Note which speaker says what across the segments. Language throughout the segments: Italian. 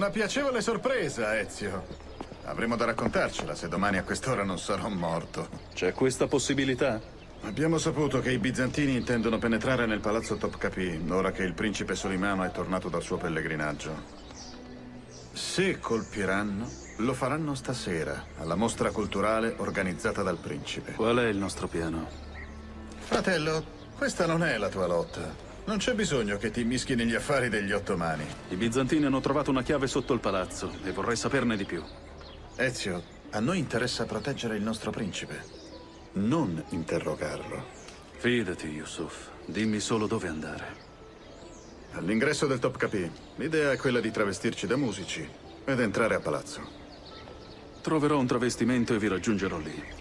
Speaker 1: Una piacevole sorpresa, Ezio. Avremo da raccontarcela se domani a quest'ora non sarò morto.
Speaker 2: C'è questa possibilità?
Speaker 1: Abbiamo saputo che i bizantini intendono penetrare nel palazzo Topkapi, ora che il principe Solimano è tornato dal suo pellegrinaggio. Se colpiranno, lo faranno stasera, alla mostra culturale organizzata dal principe.
Speaker 2: Qual è il nostro piano?
Speaker 1: Fratello, questa non è la tua lotta. Non c'è bisogno che ti mischi negli affari degli ottomani.
Speaker 2: I bizantini hanno trovato una chiave sotto il palazzo e vorrei saperne di più.
Speaker 1: Ezio, a noi interessa proteggere il nostro principe, non interrogarlo.
Speaker 2: Fidati, Yusuf. Dimmi solo dove andare.
Speaker 1: All'ingresso del Topkapi, l'idea è quella di travestirci da musici ed entrare a palazzo.
Speaker 2: Troverò un travestimento e vi raggiungerò lì.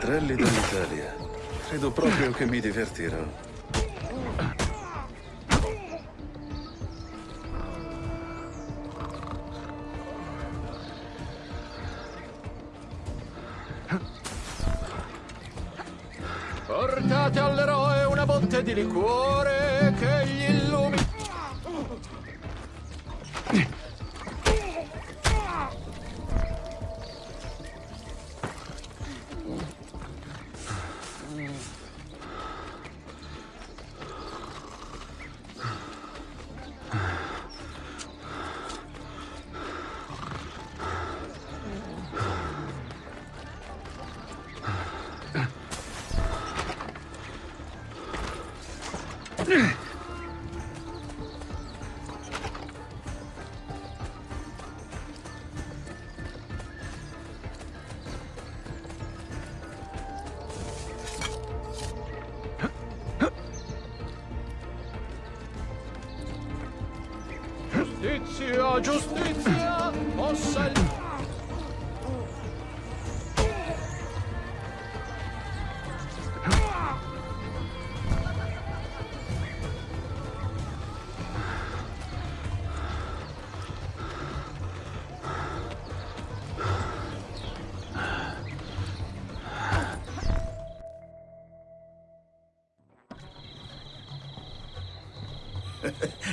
Speaker 2: Menestrelli dall'Italia. Credo proprio che mi divertirò.
Speaker 3: Portate all'eroe una botte di liquore che gli illumini. Giustizia, mossa il...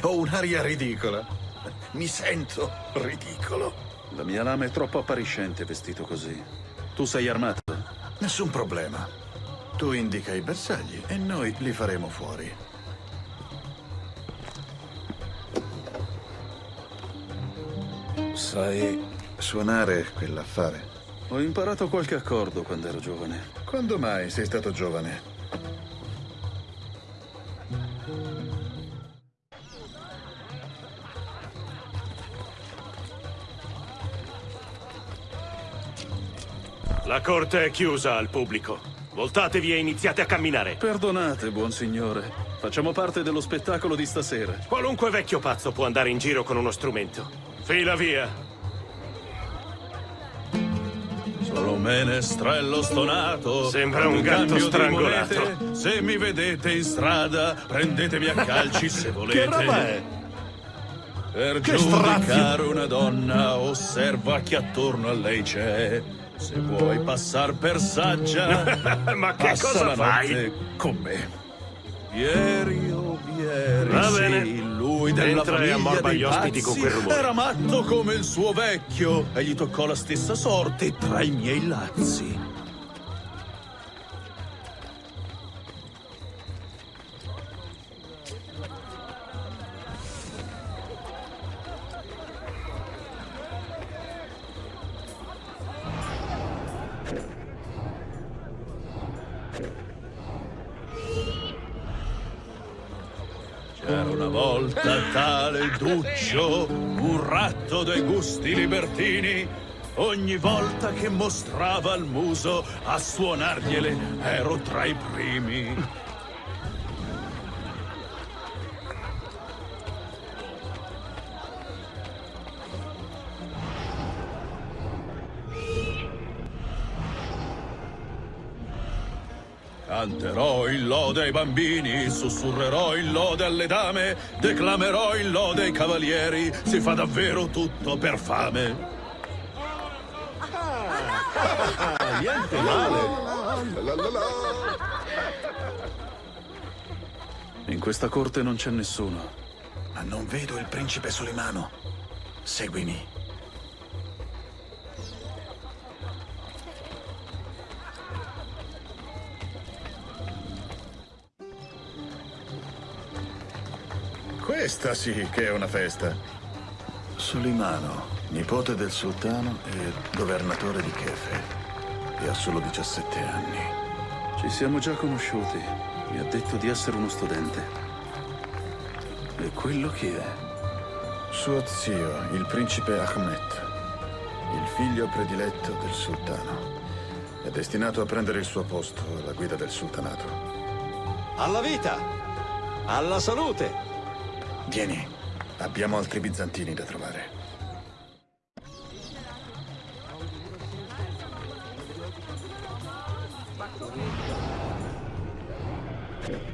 Speaker 1: Ho un'aria ridicola. Mi sento ridicolo.
Speaker 2: La mia lama è troppo appariscente vestito così. Tu sei armato?
Speaker 1: Nessun problema. Tu indica i bersagli e noi li faremo fuori. Sai suonare quell'affare?
Speaker 2: Ho imparato qualche accordo quando ero giovane.
Speaker 1: Quando mai sei stato giovane?
Speaker 4: La corte è chiusa al pubblico. Voltatevi e iniziate a camminare.
Speaker 2: Perdonate, buon signore. Facciamo parte dello spettacolo di stasera.
Speaker 4: Qualunque vecchio pazzo può andare in giro con uno strumento. Fila via.
Speaker 2: Sono menestrello stonato.
Speaker 4: Sembra un gatto strangolato.
Speaker 2: monete, se mi vedete in strada, prendetemi a calci se volete.
Speaker 3: Che roba è?
Speaker 2: Per
Speaker 3: Che
Speaker 2: giudicare una donna, osserva chi attorno a lei c'è. Se vuoi passar per saggia,
Speaker 4: Ma che
Speaker 2: passa
Speaker 4: cosa
Speaker 2: la
Speaker 4: fai?
Speaker 2: con me. Vieri, oh vieri,
Speaker 4: Va
Speaker 2: sì,
Speaker 4: bene.
Speaker 2: lui della
Speaker 4: Entra e
Speaker 2: famiglia
Speaker 4: ammorba
Speaker 2: dei
Speaker 4: gli ospiti
Speaker 2: pazzi,
Speaker 4: con quel rumore.
Speaker 2: Era matto come il suo vecchio e gli toccò la stessa sorte tra i miei lazzi. Tale Duccio, un ratto dai gusti libertini. Ogni volta che mostrava il muso a suonargliele ero tra i primi. Canterò in lode ai bambini, sussurrerò in lode alle dame, declamerò in lode ai cavalieri, si fa davvero tutto per fame.
Speaker 3: Niente male.
Speaker 2: In questa corte non c'è nessuno.
Speaker 1: Ma non vedo il principe Solimano. Seguimi. Questa sì che è una festa. Solimano, nipote del sultano e governatore di Kefe. E ha solo 17 anni.
Speaker 2: Ci siamo già conosciuti. Mi ha detto di essere uno studente. E quello chi è?
Speaker 1: Suo zio, il principe Ahmed, il figlio prediletto del sultano. È destinato a prendere il suo posto alla guida del sultanato.
Speaker 3: Alla vita! Alla salute!
Speaker 1: Vieni, abbiamo altri bizantini da trovare.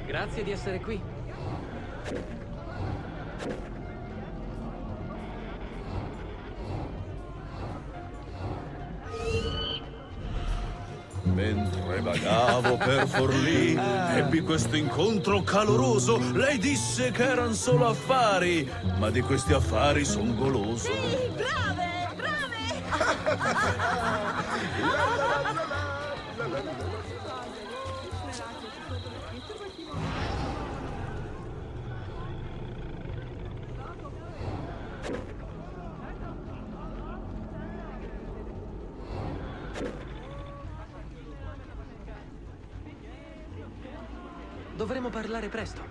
Speaker 5: Grazie di essere qui.
Speaker 2: Mentre vagavo per Forlì, ebbi questo incontro caloroso. Lei disse che erano solo affari, ma di questi affari son goloso.
Speaker 6: Brave, brave!
Speaker 5: parlare presto.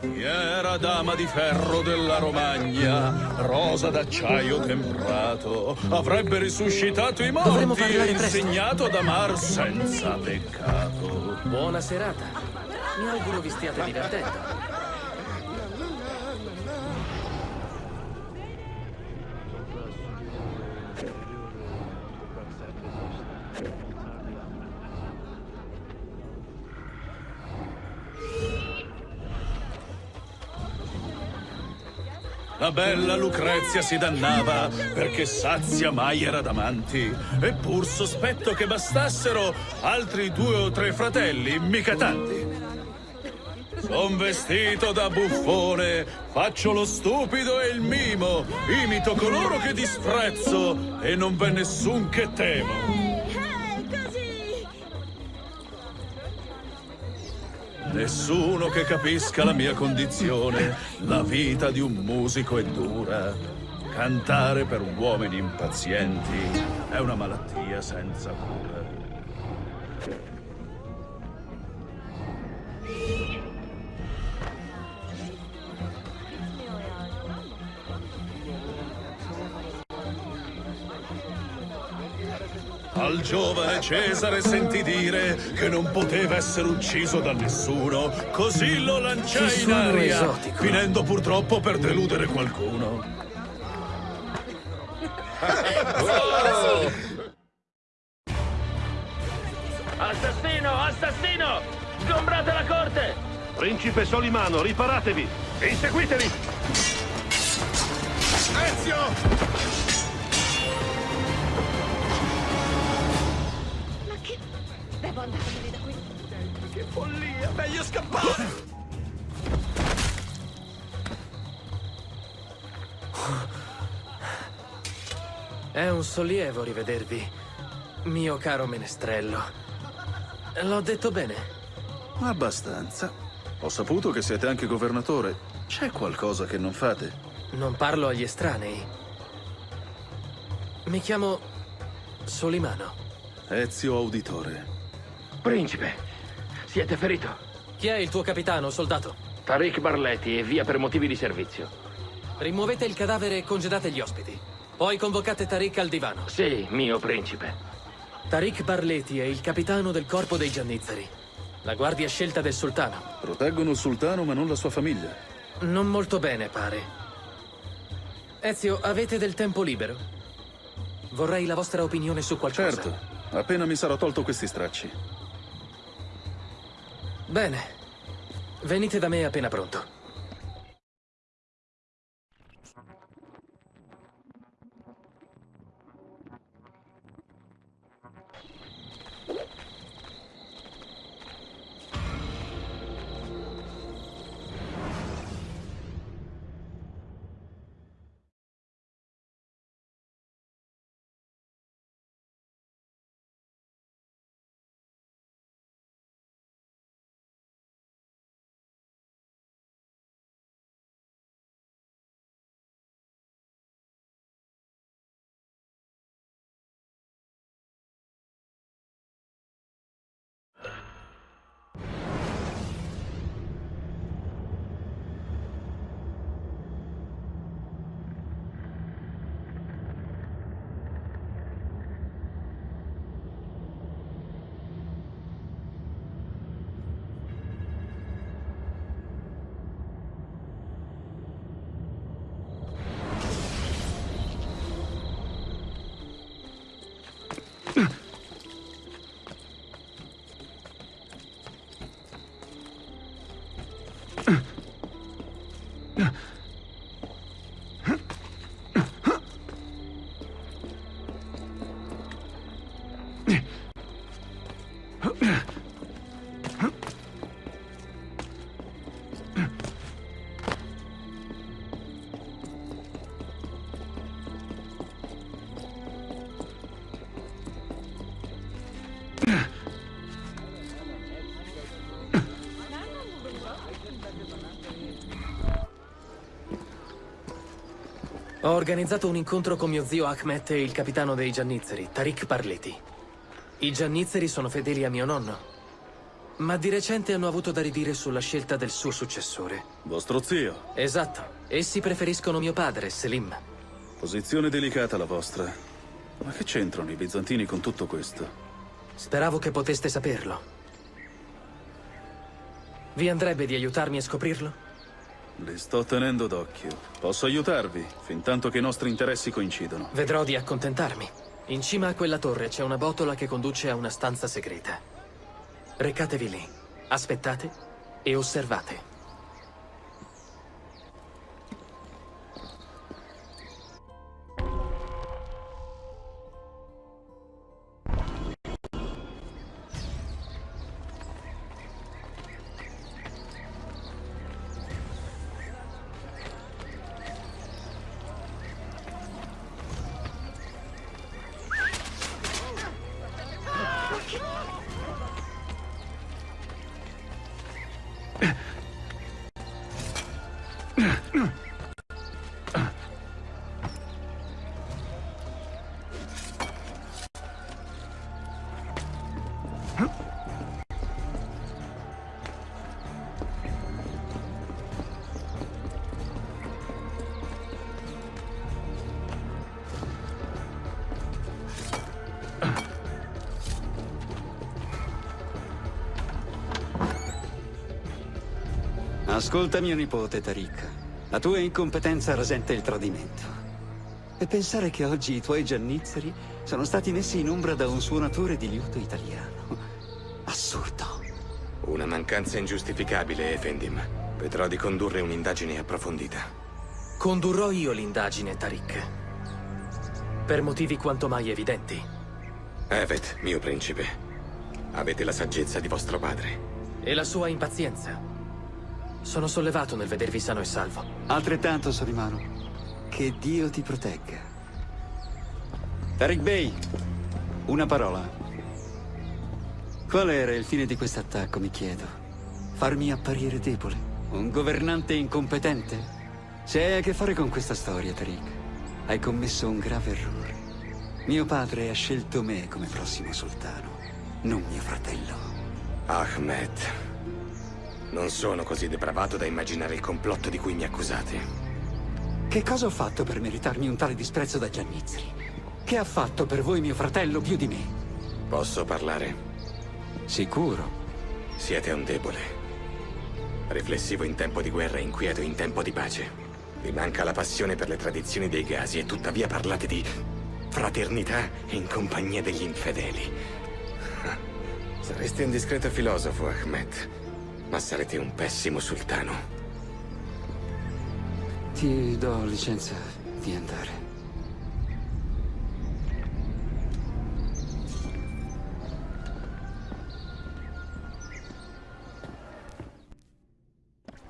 Speaker 2: Chi era dama di ferro della Romagna, rosa d'acciaio temprato, avrebbe risuscitato i morti e insegnato ad amar senza peccato.
Speaker 5: Buona serata. Mi auguro vi stiate divertendo.
Speaker 2: La bella Lucrezia si dannava perché sazia mai era d'amanti. Eppur sospetto che bastassero altri due o tre fratelli, mica tanti. Son vestito da buffone, faccio lo stupido e il mimo, imito coloro che disprezzo e non v'è nessun che temo. Nessuno che capisca la mia condizione. La vita di un musico è dura. Cantare per uomini impazienti è una malattia senza cura. Al giovane Cesare sentì dire che non poteva essere ucciso da nessuno, così lo lanciai in aria,
Speaker 5: esotico.
Speaker 2: finendo purtroppo per deludere qualcuno.
Speaker 7: Assassino! Assassino! Sgombrate la corte!
Speaker 4: Principe Solimano, riparatevi! Inseguiteli!
Speaker 6: Ma
Speaker 5: È un sollievo rivedervi, mio caro menestrello. L'ho detto bene?
Speaker 8: Abbastanza. Ho saputo che siete anche governatore. C'è qualcosa che non fate?
Speaker 5: Non parlo agli estranei. Mi chiamo Solimano.
Speaker 8: Ezio Auditore.
Speaker 7: Principe, siete ferito?
Speaker 5: Chi è il tuo capitano, soldato?
Speaker 7: Tariq Barletti e via per motivi di servizio.
Speaker 5: Rimuovete il cadavere e congedate gli ospiti. Poi convocate Tariq al divano.
Speaker 7: Sì, mio principe.
Speaker 5: Tariq Barleti è il capitano del corpo dei Giannizzeri. La guardia scelta del sultano.
Speaker 8: Proteggono il sultano ma non la sua famiglia.
Speaker 5: Non molto bene, pare. Ezio, avete del tempo libero? Vorrei la vostra opinione su qualcosa.
Speaker 8: Certo, appena mi sarò tolto questi stracci.
Speaker 5: Bene. Venite da me appena pronto. Ho organizzato un incontro con mio zio Ahmet e il capitano dei Giannizzeri, Tariq Barleti. I Giannizzeri sono fedeli a mio nonno, ma di recente hanno avuto da ridire sulla scelta del suo successore.
Speaker 8: Vostro zio.
Speaker 5: Esatto, essi preferiscono mio padre, Selim.
Speaker 8: Posizione delicata la vostra. Ma che c'entrano i bizantini con tutto questo?
Speaker 5: Speravo che poteste saperlo. Vi andrebbe di aiutarmi a scoprirlo?
Speaker 8: Li sto tenendo d'occhio. Posso aiutarvi, fin tanto che i nostri interessi coincidono.
Speaker 5: Vedrò di accontentarmi. In cima a quella torre c'è una botola che conduce a una stanza segreta. Recatevi lì, aspettate e osservate.
Speaker 9: Ascolta mio nipote, Tariq. La tua incompetenza rasenta il tradimento. E pensare che oggi i tuoi giannizzeri sono stati messi in ombra da un suonatore di liuto italiano. Assurdo.
Speaker 10: Una mancanza ingiustificabile, Efendim. Vedrò di condurre un'indagine approfondita.
Speaker 5: Condurrò io l'indagine, Tariq. Per motivi quanto mai evidenti.
Speaker 10: Evet, mio principe. Avete la saggezza di vostro padre.
Speaker 5: E la sua impazienza. Sono sollevato nel vedervi sano e salvo.
Speaker 9: Altrettanto, Solimano. Che Dio ti protegga. Tariq Bey, una parola. Qual era il fine di questo attacco, mi chiedo? Farmi apparire debole? Un governante incompetente? Se hai a che fare con questa storia, Tariq, hai commesso un grave errore. Mio padre ha scelto me come prossimo sultano, non mio fratello.
Speaker 10: Ahmed. Non sono così depravato da immaginare il complotto di cui mi accusate.
Speaker 9: Che cosa ho fatto per meritarmi un tale disprezzo da Giannizzeri? Che ha fatto per voi mio fratello più di me?
Speaker 10: Posso parlare?
Speaker 9: Sicuro.
Speaker 10: Siete un debole. Riflessivo in tempo di guerra e inquieto in tempo di pace. Vi manca la passione per le tradizioni dei gasi e tuttavia parlate di fraternità in compagnia degli infedeli. Sareste un discreto filosofo, Ahmed, ma sarete un pessimo sultano.
Speaker 9: Ti do licenza di andare.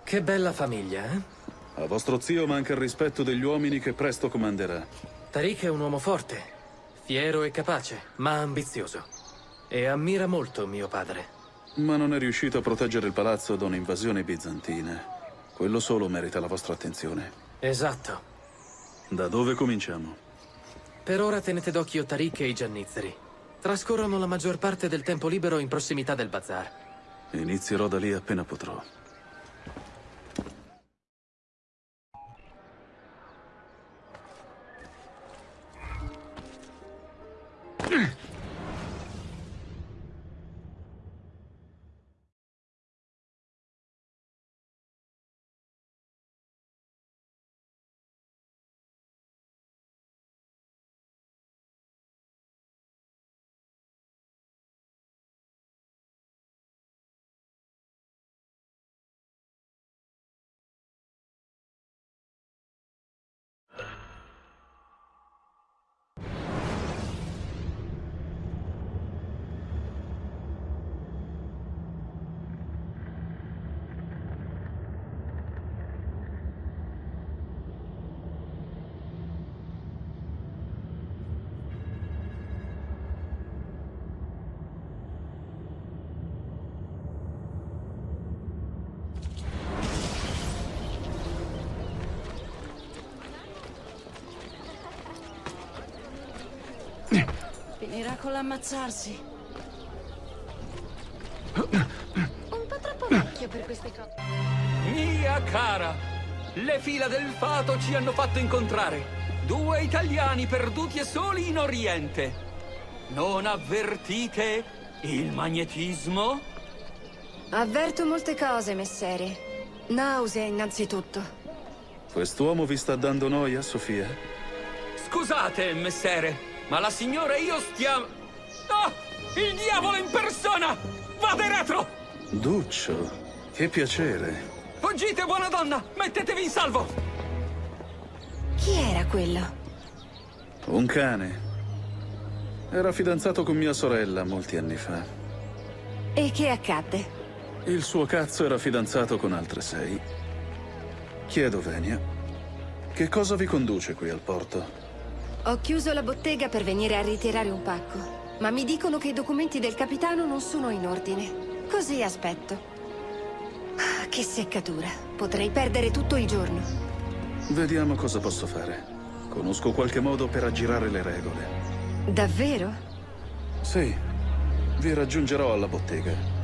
Speaker 5: Che bella famiglia, eh?
Speaker 2: A vostro zio manca il rispetto degli uomini che presto comanderà.
Speaker 5: Tariq è un uomo forte, fiero e capace, ma ambizioso. E ammira molto mio padre.
Speaker 2: Ma non è riuscito a proteggere il palazzo da un'invasione bizantina. Quello solo merita la vostra attenzione.
Speaker 5: Esatto.
Speaker 2: Da dove cominciamo?
Speaker 5: Per ora tenete d'occhio Tariq e i Giannizzeri. Trascorrono la maggior parte del tempo libero in prossimità del bazar.
Speaker 2: Inizierò da lì appena potrò.
Speaker 11: Finirà con l'ammazzarsi. Un po' troppo vecchio per queste cose.
Speaker 12: Mia cara, le fila del fato ci hanno fatto incontrare. Due italiani perduti e soli in Oriente. Non avvertite il magnetismo?
Speaker 13: Avverto molte cose, messere. Nausea, innanzitutto.
Speaker 2: Quest'uomo vi sta dando noia, Sofia?
Speaker 12: Scusate, messere, ma la signora e io stiamo... Ah! Il diavolo in persona! Vade retro!
Speaker 2: Duccio, che piacere.
Speaker 12: Fuggite, buona donna! Mettetevi in salvo!
Speaker 13: Chi era quello?
Speaker 2: Un cane. Era fidanzato con mia sorella molti anni fa.
Speaker 13: E che accadde?
Speaker 2: Il suo cazzo era fidanzato con altre sei. Chiedo, Venia, che cosa vi conduce qui al porto?
Speaker 13: Ho chiuso la bottega per venire a ritirare un pacco, ma mi dicono che i documenti del capitano non sono in ordine. Così aspetto. Ah, Che seccatura. Potrei perdere tutto il giorno.
Speaker 2: Vediamo cosa posso fare. Conosco qualche modo per aggirare le regole.
Speaker 13: Davvero?
Speaker 2: Sì, vi raggiungerò alla bottega.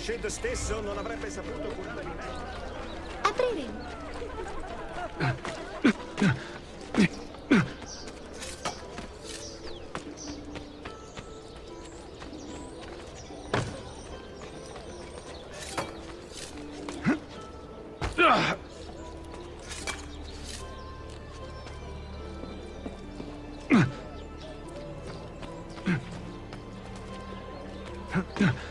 Speaker 4: Rushd stesso non avrebbe saputo curare di me.
Speaker 6: Apriremo. Vi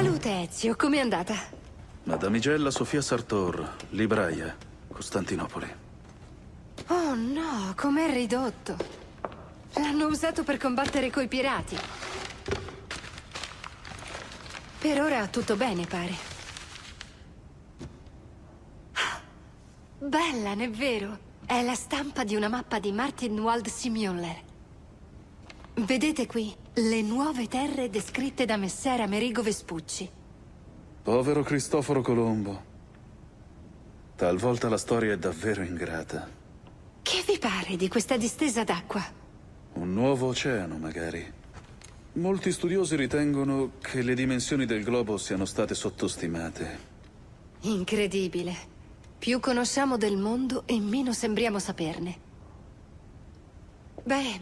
Speaker 13: Salute, Ezio, com'è andata?
Speaker 2: Madamigella Sofia Sartor, libraia, Costantinopoli.
Speaker 13: Oh no, com'è ridotto. L'hanno usato per combattere coi pirati. Per ora tutto bene, pare. Bella, n'è vero? È la stampa di una mappa di Martin Wald Simuler. Vedete qui le nuove terre descritte da Messer Amerigo Vespucci.
Speaker 2: Povero Cristoforo Colombo. Talvolta la storia è davvero ingrata.
Speaker 13: Che vi pare di questa distesa d'acqua?
Speaker 2: Un nuovo oceano, magari. Molti studiosi ritengono che le dimensioni del globo siano state sottostimate.
Speaker 13: Incredibile. Più conosciamo del mondo e meno sembriamo saperne. Beh,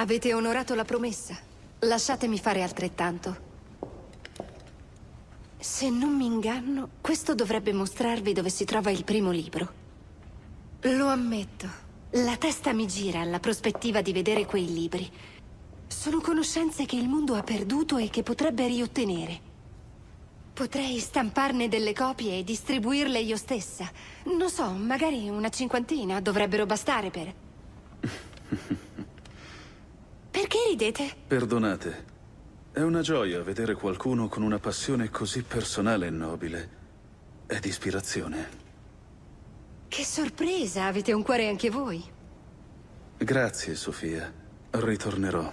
Speaker 13: avete onorato la promessa. Lasciatemi fare altrettanto. Se non mi inganno, questo dovrebbe mostrarvi dove si trova il primo libro. Lo ammetto. La testa mi gira alla prospettiva di vedere quei libri. Sono conoscenze che il mondo ha perduto e che potrebbe riottenere. Potrei stamparne delle copie e distribuirle io stessa. Non so, magari una cinquantina dovrebbero bastare per... Perché ridete?
Speaker 2: Perdonate. È una gioia vedere qualcuno con una passione così personale e nobile. È di ispirazione.
Speaker 13: Che sorpresa, avete un cuore anche voi.
Speaker 2: Grazie, Sofia. Ritornerò.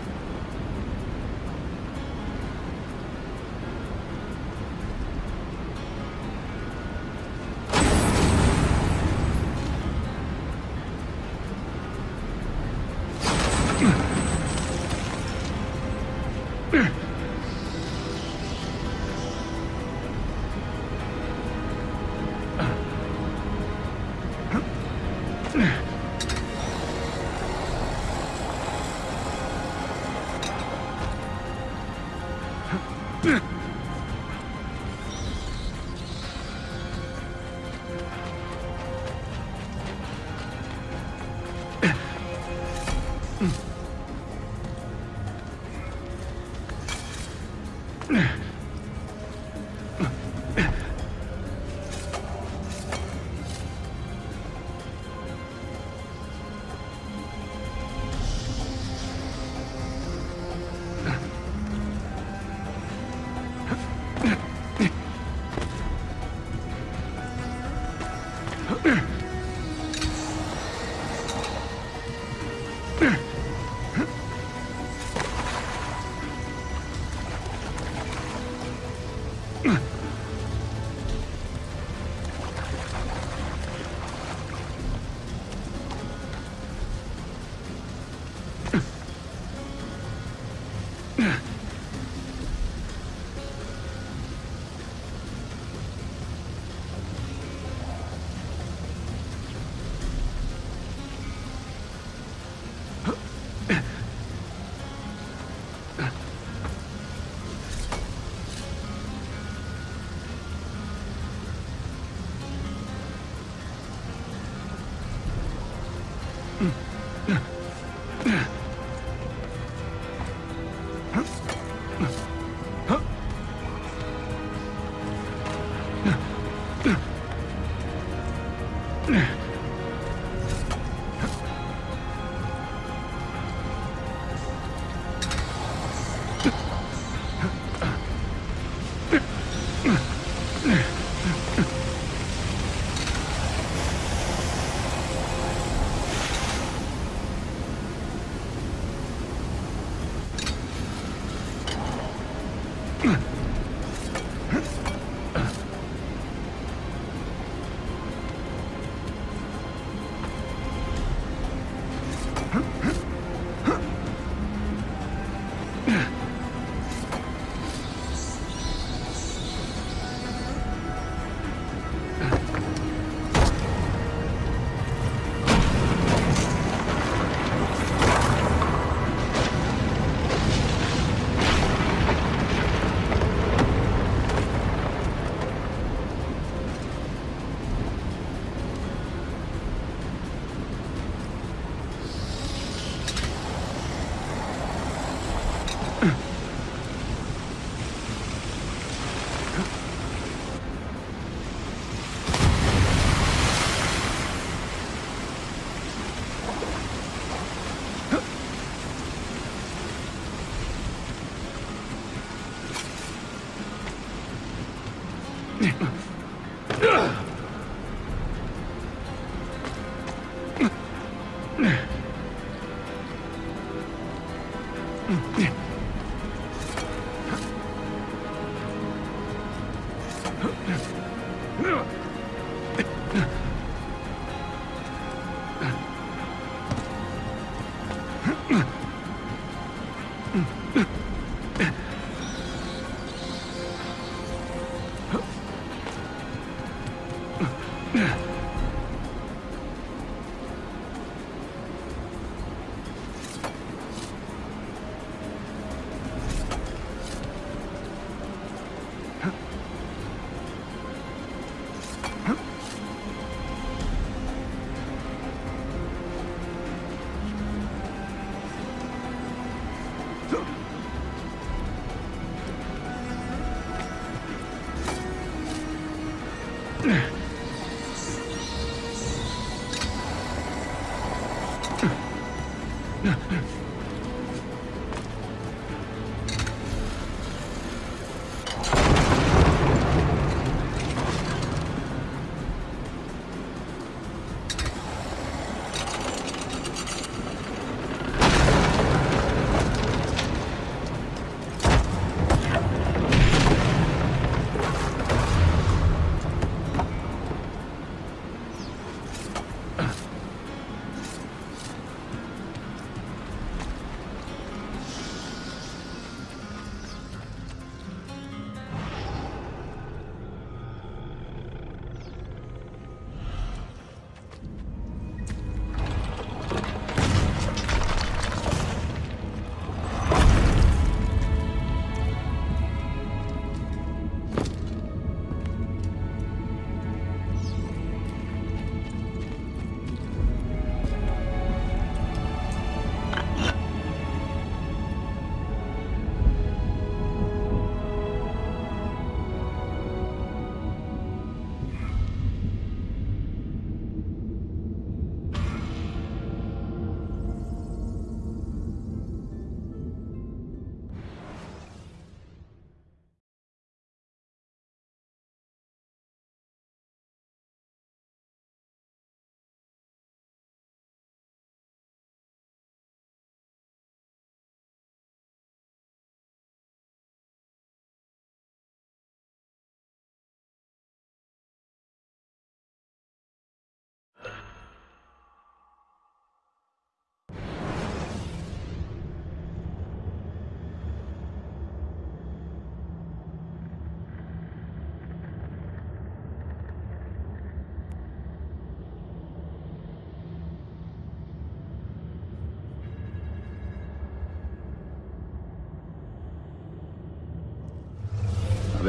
Speaker 2: Ugh!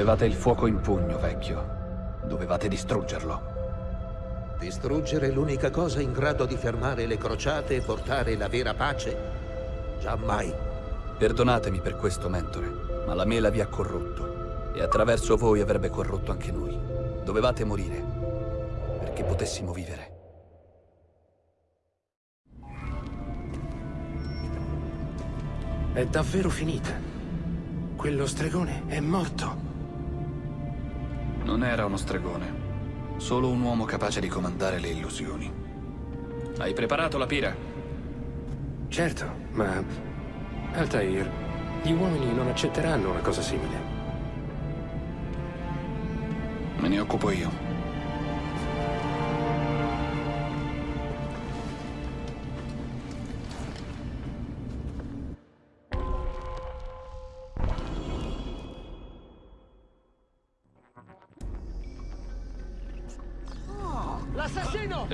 Speaker 14: Avevate il fuoco in pugno, vecchio. Dovevate distruggerlo.
Speaker 15: Distruggere l'unica cosa in grado di fermare le crociate e portare la vera pace? Giammai.
Speaker 14: Perdonatemi per questo, mentore, ma la mela vi ha corrotto. E attraverso voi avrebbe corrotto anche noi. Dovevate morire, perché potessimo vivere.
Speaker 16: È davvero finita. Quello stregone è morto.
Speaker 14: Non era uno stregone. Solo un uomo capace di comandare le illusioni. Hai preparato la pira?
Speaker 16: Certo, ma... Altair, gli uomini non accetteranno una cosa simile.
Speaker 14: Me ne occupo io.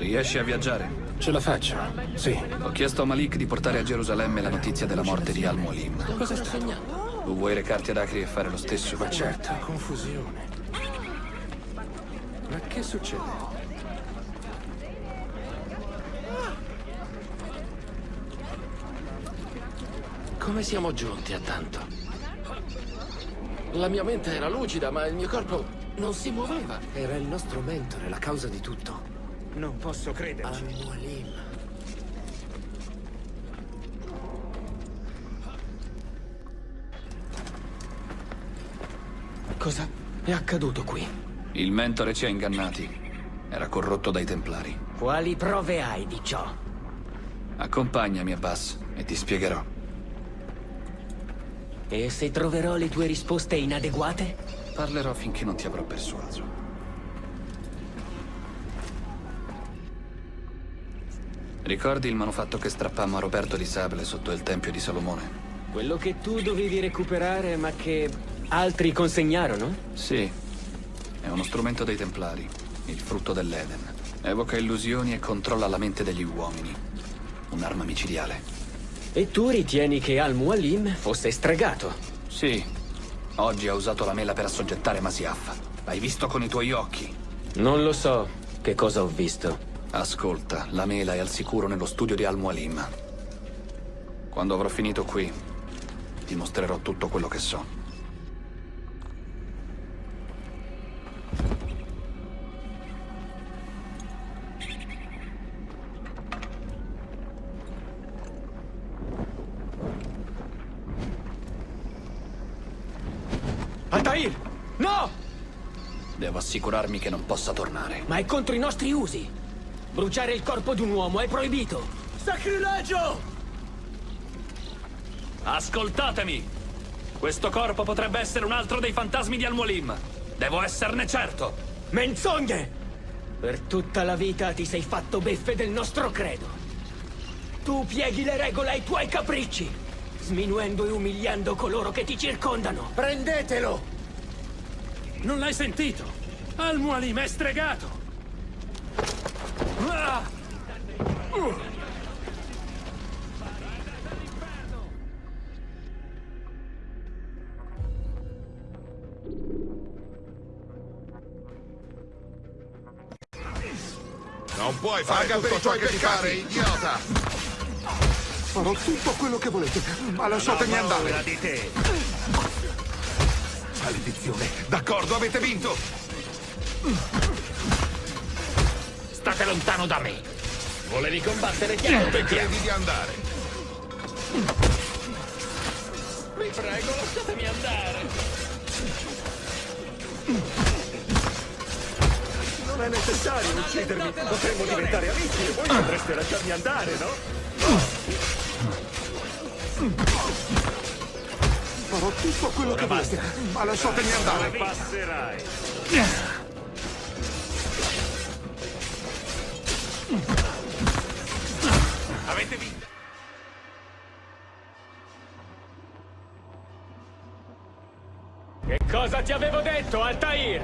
Speaker 14: Riesci a viaggiare?
Speaker 16: Ce la faccio, sì.
Speaker 14: Ho chiesto a Malik di portare a Gerusalemme la notizia della morte di Al-Mualim.
Speaker 16: Cosa sta segnando?
Speaker 14: Tu vuoi recarti ad Acri e fare lo stesso?
Speaker 16: Ma certo, confusione. Ma che succede?
Speaker 7: Come siamo giunti a tanto? La mia mente era lucida, ma il mio corpo non si muoveva.
Speaker 16: Era il nostro mentore, la causa di tutto.
Speaker 3: Non posso crederci.
Speaker 16: Al-Mualim. Cosa è accaduto qui?
Speaker 14: Il mentore ci ha ingannati. Era corrotto dai Templari.
Speaker 17: Quali prove hai di ciò?
Speaker 14: Accompagnami, Abbas, e ti spiegherò.
Speaker 17: E se troverò le tue risposte inadeguate?
Speaker 14: Parlerò finché non ti avrò persuaso. Ricordi il manufatto che strappammo a Roberto di Sable sotto il Tempio di Salomone?
Speaker 17: Quello che tu dovevi recuperare, ma che altri consegnarono?
Speaker 14: Sì. È uno strumento dei Templari, il frutto dell'Eden. Evoca illusioni e controlla la mente degli uomini. Un'arma micidiale.
Speaker 17: E tu ritieni che Al-Mualim fosse stregato?
Speaker 14: Sì. Oggi ha usato la mela per assoggettare Masiaf. L'hai visto con i tuoi occhi?
Speaker 17: Non lo so. Che cosa ho visto?
Speaker 14: Ascolta, la mela è al sicuro nello studio di Al-Mualim. Quando avrò finito qui, ti mostrerò tutto quello che so.
Speaker 17: Altair! No!
Speaker 14: Devo assicurarmi che non possa tornare.
Speaker 17: Ma è contro i nostri usi! Bruciare il corpo di un uomo è proibito!
Speaker 12: Sacrilegio!
Speaker 14: Ascoltatemi! Questo corpo potrebbe essere un altro dei fantasmi di Al-Mualim. Devo esserne certo.
Speaker 17: Menzogne! Per tutta la vita ti sei fatto beffe del nostro credo. Tu pieghi le regole ai tuoi capricci, sminuendo e umiliando coloro che ti circondano.
Speaker 12: Prendetelo! Non l'hai sentito? Al-Mualim è stregato!
Speaker 18: Non puoi fare
Speaker 19: Paga
Speaker 18: tutto ciò che pare, idiota!
Speaker 19: Farò tutto quello che volete, ma lasciatemi
Speaker 18: paura
Speaker 19: andare.
Speaker 18: di te.
Speaker 19: Maledizione. D'accordo, avete vinto.
Speaker 12: State lontano da me! Volevi combattere chiaro
Speaker 18: Dove credi di andare?
Speaker 12: Vi prego, lasciatemi andare!
Speaker 4: Non è necessario uccidermi. Potremmo diventare amici e voi potreste lasciarmi andare, no?
Speaker 19: Farò tutto quello che volete, ma lasciatemi andare.
Speaker 4: Passerai.
Speaker 17: Detto, Altair?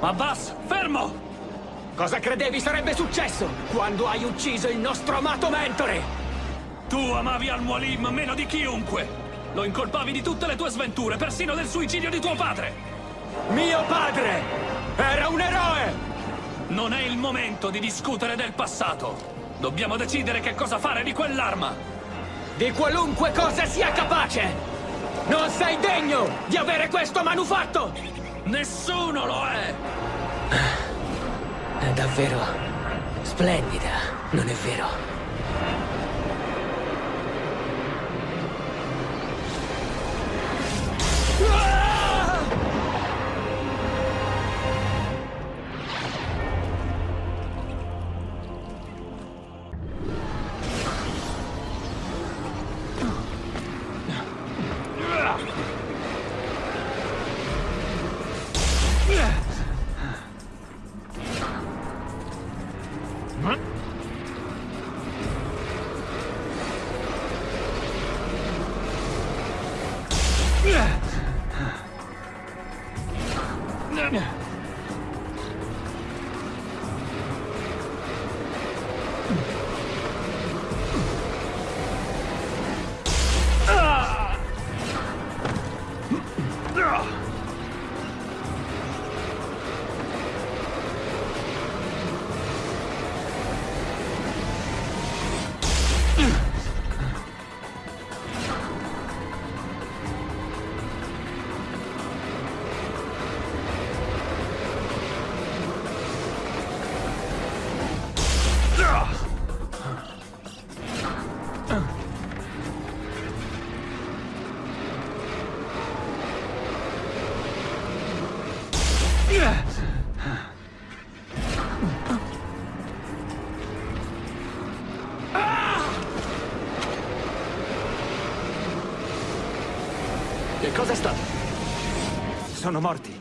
Speaker 14: Abbas, fermo!
Speaker 17: Cosa credevi sarebbe successo quando hai ucciso il nostro amato mentore?
Speaker 14: Tu amavi Al-Mualim meno di chiunque! Lo incolpavi di tutte le tue sventure, persino del suicidio di tuo padre!
Speaker 17: Mio padre era un eroe!
Speaker 14: Non è il momento di discutere del passato. Dobbiamo decidere che cosa fare di quell'arma.
Speaker 17: Di qualunque cosa sia capace! Non sei degno di avere questo manufatto!
Speaker 14: Nessuno lo è!
Speaker 17: È davvero splendida, non è vero?
Speaker 20: Sono morti.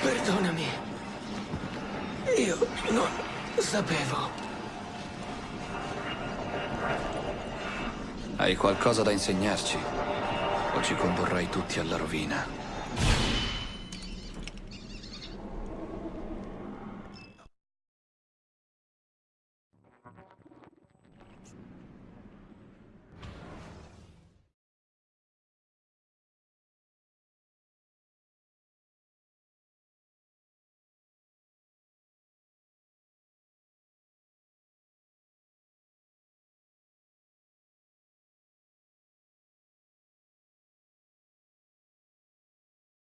Speaker 17: Perdonami. Io non sapevo.
Speaker 14: Hai qualcosa da insegnarci? O ci condurrai tutti alla rovina?